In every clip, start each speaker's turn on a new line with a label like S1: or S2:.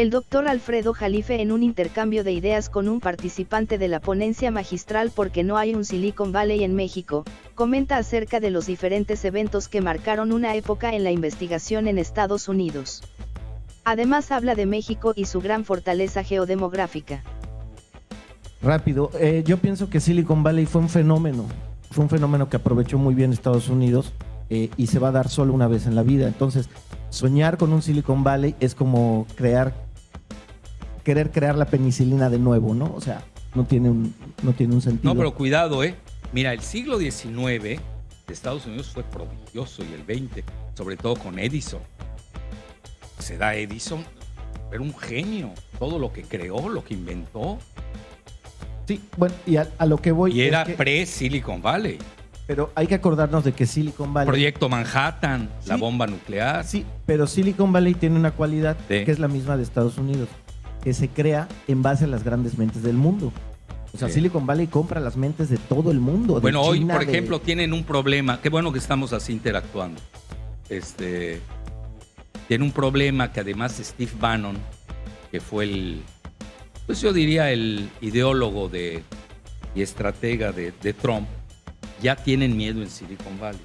S1: El doctor Alfredo Jalife en un intercambio de ideas con un participante de la ponencia magistral porque no hay un Silicon Valley en México, comenta acerca de los diferentes eventos que marcaron una época en la investigación en Estados Unidos. Además habla de México y su gran fortaleza geodemográfica.
S2: Rápido, eh, yo pienso que Silicon Valley fue un fenómeno, fue un fenómeno que aprovechó muy bien Estados Unidos eh, y se va a dar solo una vez en la vida. Entonces, soñar con un Silicon Valley es como crear querer crear la penicilina de nuevo, ¿no? O sea, no tiene un, no tiene un sentido.
S3: No, pero cuidado, ¿eh? Mira, el siglo XIX de Estados Unidos fue prodigioso y el XX, sobre todo con Edison. Se da Edison, era un genio. Todo lo que creó, lo que inventó.
S2: Sí, bueno, y a, lo que voy.
S3: Y era pre-Silicon Valley.
S2: Pero hay que acordarnos de que Silicon Valley.
S3: Proyecto Manhattan, la bomba nuclear.
S2: Sí, pero Silicon Valley tiene una cualidad que es la misma de Estados Unidos que se crea en base a las grandes mentes del mundo. O sea, Silicon Valley compra las mentes de todo el mundo.
S3: bueno, hoy, por ejemplo, tienen un problema. Qué bueno que estamos así interactuando. Este, tiene un problema que además Steve Bannon, que fue el, pues yo diría el ideólogo de, y estratega de, de Trump, ya tienen miedo en Silicon Valley.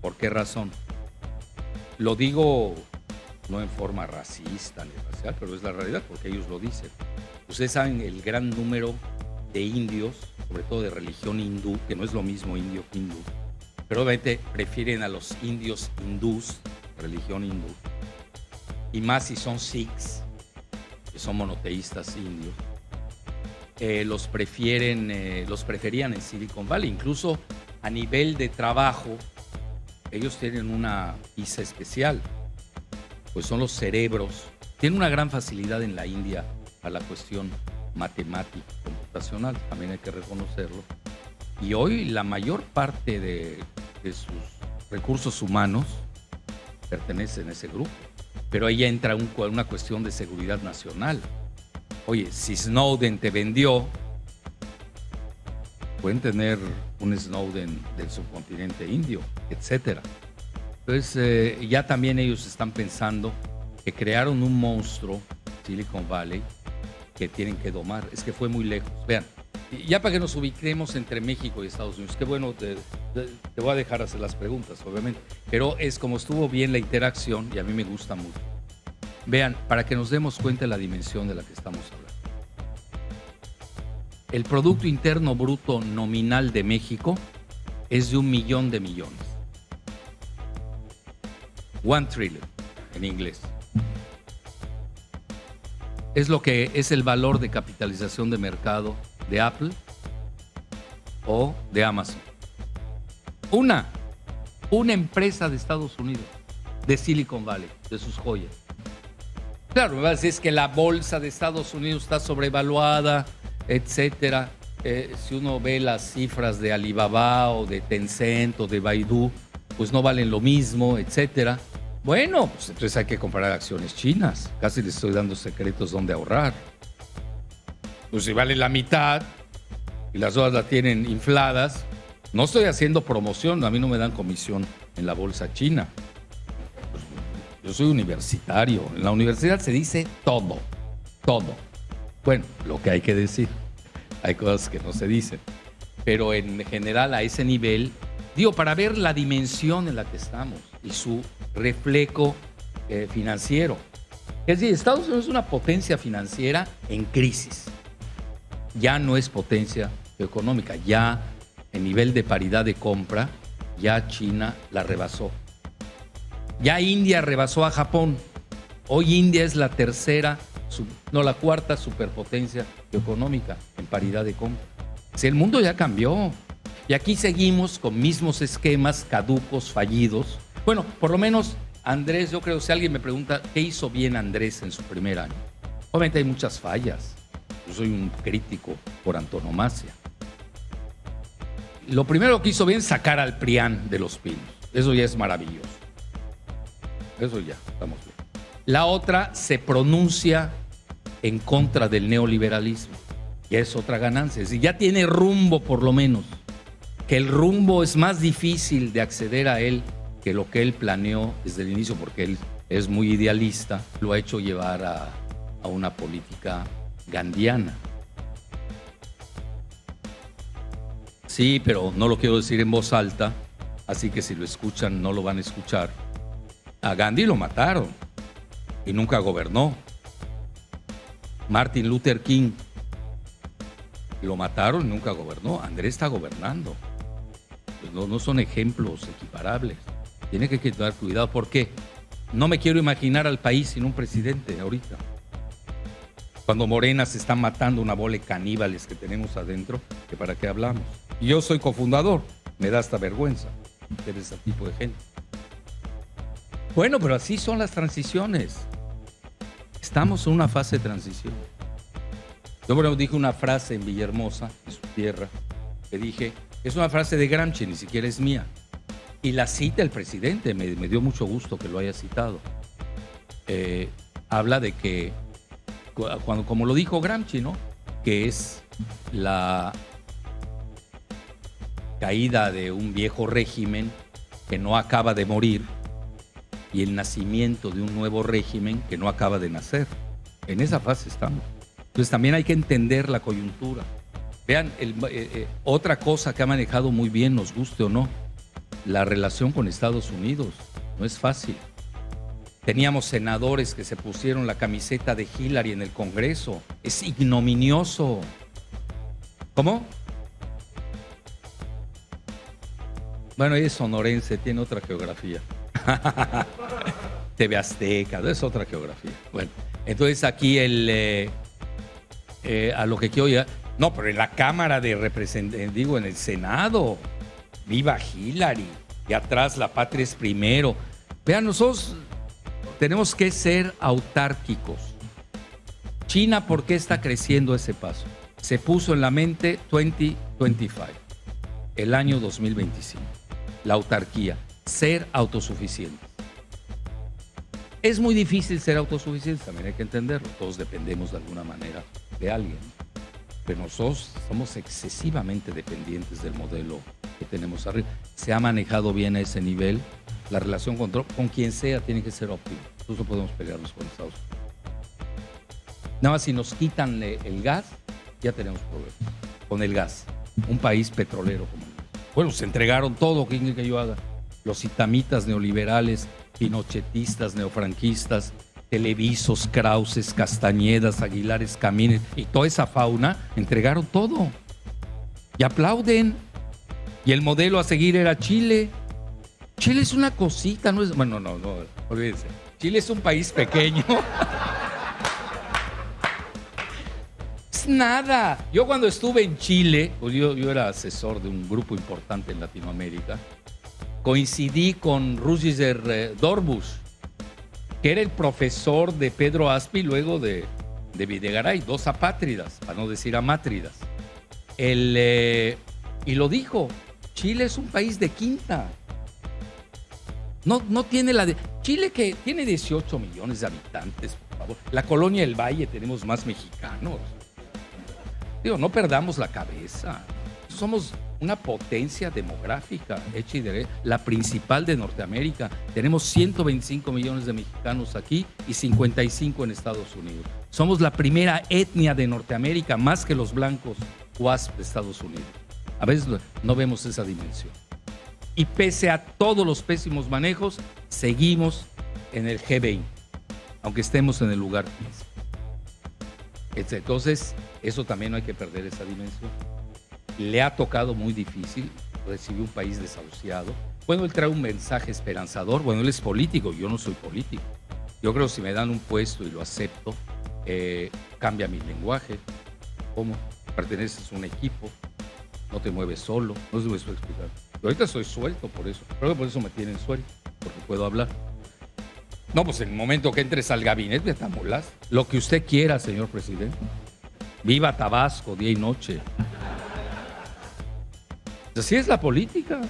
S3: ¿Por qué razón? Lo digo no en forma racista ni racial, pero es la realidad porque ellos lo dicen. Ustedes saben el gran número de indios, sobre todo de religión hindú, que no es lo mismo indio que hindú, pero obviamente prefieren a los indios hindús, religión hindú, y más si son sikhs, que son monoteístas indios, eh, los prefieren, eh, los preferían en Silicon Valley, incluso a nivel de trabajo, ellos tienen una visa especial pues son los cerebros. Tiene una gran facilidad en la India a la cuestión matemática, computacional, también hay que reconocerlo. Y hoy la mayor parte de, sus recursos humanos pertenecen a ese grupo. Pero ahí entra una cuestión de seguridad nacional. Oye, si Snowden te vendió, pueden tener un Snowden del subcontinente indio, etcétera. Entonces, eh, ya también ellos están pensando que crearon un monstruo, Silicon Valley, que tienen que domar. Es que fue muy lejos. Vean, ya para que nos ubiquemos entre México y Estados Unidos, qué bueno, te, te, voy a dejar hacer las preguntas, obviamente, pero es como estuvo bien la interacción y a mí me gusta mucho. Vean, para que nos demos cuenta de la dimensión de la que estamos hablando. El Producto Interno Bruto nominal de México es de un millón de millones. One trillion en inglés. Es lo que es el valor de capitalización de mercado de Apple o de Amazon. Una, una empresa de Estados Unidos, de Silicon Valley, de sus joyas. Claro, me va a decir que la bolsa de Estados Unidos está sobrevaluada, etcétera. Eh, si uno ve las cifras de Alibaba o de Tencent o de Baidu, pues no valen lo mismo, etcétera. Bueno, pues entonces hay que comprar acciones chinas. Casi les estoy dando secretos donde ahorrar. Pues si vale la mitad y las otras la tienen infladas, no estoy haciendo promoción, a mí no me dan comisión en la bolsa china. Pues, yo soy universitario, en la universidad se dice todo, todo. Bueno, lo que hay que decir, hay cosas que no se dicen, pero en general a ese nivel, digo, para ver la dimensión en la que estamos y su reflejo eh, financiero. Es decir, Estados Unidos es una potencia financiera en crisis. Ya no es potencia económica, ya en nivel de paridad de compra, ya China la rebasó. Ya India rebasó a Japón. Hoy India es la tercera, no la cuarta superpotencia económica en paridad de compra. Si el mundo ya cambió. Y aquí seguimos con mismos esquemas caducos, fallidos, bueno, por lo menos Andrés, yo creo, si alguien me pregunta qué hizo bien Andrés en su primer año, obviamente hay muchas fallas. Yo soy un crítico por antonomasia. Lo primero que hizo bien sacar al PRIAN de los pinos. Eso ya es maravilloso. Eso ya, estamos bien. La otra se pronuncia en contra del neoliberalismo. Y es otra ganancia. Es decir, ya tiene rumbo por lo menos. Que el rumbo es más difícil de acceder a él que lo que él planeó desde el inicio, porque él es muy idealista, lo ha hecho llevar a, a una política gandiana. Sí, pero no lo quiero decir en voz alta, así que si lo escuchan no lo van a escuchar. A Gandhi lo mataron y nunca gobernó. Martin Luther King lo mataron y nunca gobernó. Andrés está gobernando. Pues no, no son ejemplos equiparables. Tiene que tener cuidado. ¿Por qué? No me quiero imaginar al país sin un presidente ahorita. Cuando Morena se está matando una bola de caníbales que tenemos adentro, que para qué hablamos. Yo soy cofundador, me da hasta vergüenza ver ese tipo de gente. Bueno, pero así son las transiciones. Estamos en una fase de transición. Yo bueno, dije una frase en Villahermosa, en su tierra, que dije, es una frase de Gramsci, ni siquiera es mía. Y la cita el presidente, me, dio mucho gusto que lo haya citado. Eh, habla de que, cuando, como lo dijo Gramsci, ¿no? Que es la caída de un viejo régimen que no acaba de morir y el nacimiento de un nuevo régimen que no acaba de nacer. En esa fase estamos. Entonces también hay que entender la coyuntura. Vean, eh, eh, otra cosa que ha manejado muy bien, nos guste o no, la relación con Estados Unidos. No es fácil. Teníamos senadores que se pusieron la camiseta de Hillary en el Congreso. Es ignominioso. ¿Cómo? Bueno, es sonorense, tiene otra geografía. TV Azteca, es otra geografía. Bueno, entonces aquí el, eh, a lo que quiero ya, no, pero en la Cámara de Representantes, digo, en el Senado, viva Hillary, y atrás la patria es primero. Vean, nosotros tenemos que ser autárquicos. China, ¿por qué está creciendo ese paso? Se puso en la mente 2025, el año 2025, la autarquía, ser autosuficiente. Es muy difícil ser autosuficiente, también hay que entenderlo. Todos dependemos de alguna manera de alguien. Pero nosotros somos excesivamente dependientes del modelo que tenemos arriba. Se ha manejado bien a ese nivel. La relación con, con quien sea tiene que ser óptima. Nosotros no podemos pelearnos con Estados Unidos. Nada más si nos quitan el gas, ya tenemos problemas. Con el gas. Un país petrolero como Bueno, se entregaron todo. ¿Qué quiere que yo haga? Los itamitas neoliberales, pinochetistas, neofranquistas, Televisos, Krauses, Castañedas, Aguilares, Camines y toda esa fauna entregaron todo. Y aplauden. Y el modelo a seguir era Chile. Chile es una cosita, no es. Bueno, no, no, olvídense. Chile es un país pequeño. es nada. Yo cuando estuve en Chile, pues yo, era asesor de un grupo importante en Latinoamérica, coincidí con Rusiger eh, Dorbus que era el profesor de Pedro Aspi luego de, de Videgaray, dos apátridas, para no decir amátridas. El, eh, y lo dijo, Chile es un país de quinta. No, no tiene la de... Chile que tiene 18 millones de habitantes, por favor. La colonia del Valle tenemos más mexicanos. Digo, no perdamos la cabeza. Somos una potencia demográfica hecha y derecha, la principal de Norteamérica. Tenemos 125 millones de mexicanos aquí y 55 en Estados Unidos. Somos la primera etnia de Norteamérica, más que los blancos WASP de Estados Unidos. A veces no vemos esa dimensión. Y pese a todos los pésimos manejos, seguimos en el G20, aunque estemos en el lugar 15. Entonces, eso también no hay que perder esa dimensión le ha tocado muy difícil, recibe un país desahuciado. Bueno, él trae un mensaje esperanzador, bueno, él es político, yo no soy político. Yo creo que si me dan un puesto y lo acepto, eh, cambia mi lenguaje. ¿Cómo? Perteneces a un equipo, no te mueves solo, no si me explicando. Yo ahorita estoy suelto por eso, creo que por eso me tienen suelto, porque puedo hablar. No, pues en el momento que entres al gabinete, te amolas. Lo que usted quiera, señor presidente. Viva Tabasco, día y noche. Así es la política.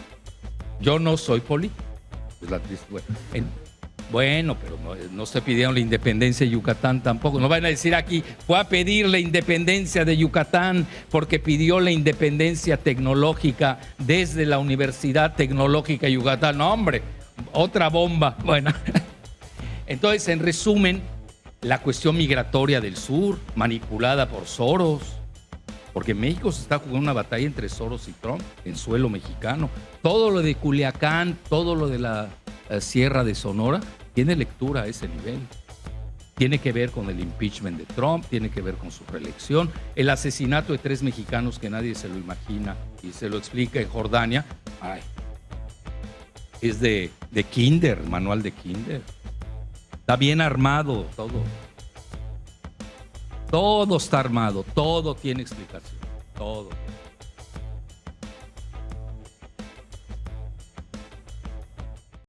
S3: Yo no soy político. bueno, pero no, se pidieron la independencia de Yucatán tampoco. No van a decir aquí, fue a pedir la independencia de Yucatán porque pidió la independencia tecnológica desde la Universidad Tecnológica de Yucatán. No, hombre, otra bomba. Bueno, entonces, en resumen, la cuestión migratoria del sur, manipulada por Soros, porque México se está jugando una batalla entre Soros y Trump en suelo mexicano. Todo lo de Culiacán, todo lo de la eh, Sierra de Sonora, tiene lectura a ese nivel. Tiene que ver con el impeachment de Trump, tiene que ver con su reelección, el asesinato de tres mexicanos que nadie se lo imagina y se lo explica en Jordania. Ay, es de, de Kinder, manual de Kinder. Está bien armado todo. Todo está armado, todo tiene explicación, todo.